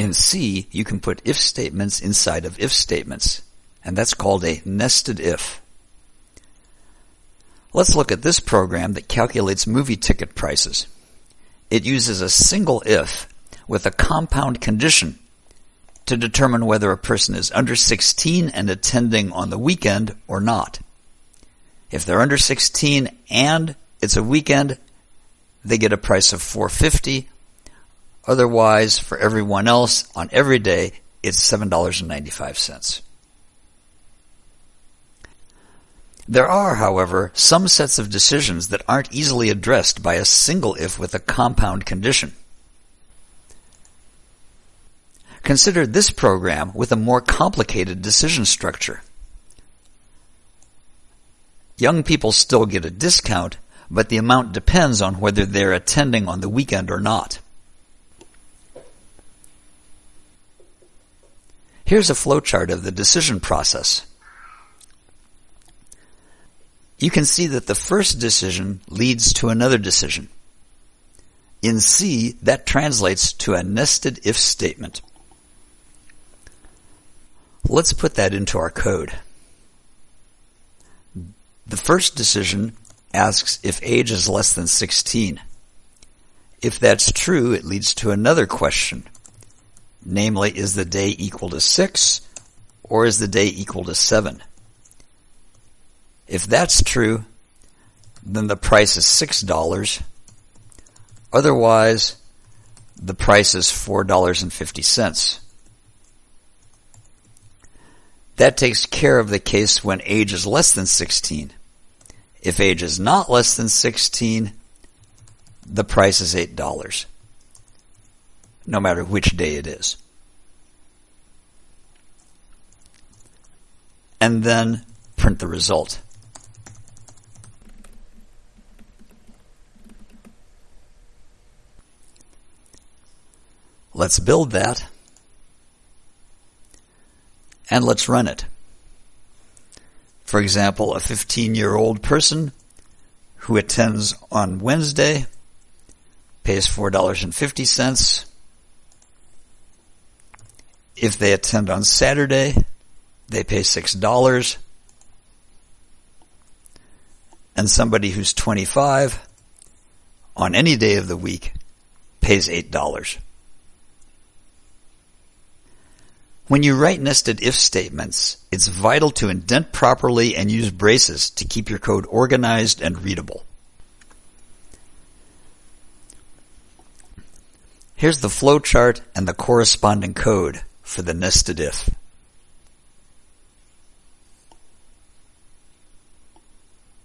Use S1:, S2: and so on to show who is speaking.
S1: In C, you can put if statements inside of if statements, and that's called a nested if. Let's look at this program that calculates movie ticket prices. It uses a single if with a compound condition to determine whether a person is under 16 and attending on the weekend or not. If they're under 16 and it's a weekend, they get a price of 450. Otherwise, for everyone else on every day, it's $7.95. There are, however, some sets of decisions that aren't easily addressed by a single if with a compound condition. Consider this program with a more complicated decision structure. Young people still get a discount, but the amount depends on whether they're attending on the weekend or not. Here's a flowchart of the decision process. You can see that the first decision leads to another decision. In C, that translates to a nested if statement. Let's put that into our code. The first decision asks if age is less than 16. If that's true, it leads to another question. Namely, is the day equal to 6 or is the day equal to 7? If that's true, then the price is $6. Otherwise, the price is $4.50. That takes care of the case when age is less than 16. If age is not less than 16, the price is $8, no matter which day it is. And then print the result. Let's build that. And let's run it. For example, a 15 year old person who attends on Wednesday pays $4.50. If they attend on Saturday, they pay $6. And somebody who's 25 on any day of the week pays $8. When you write nested if statements, it's vital to indent properly and use braces to keep your code organized and readable. Here's the flowchart and the corresponding code for the nested if.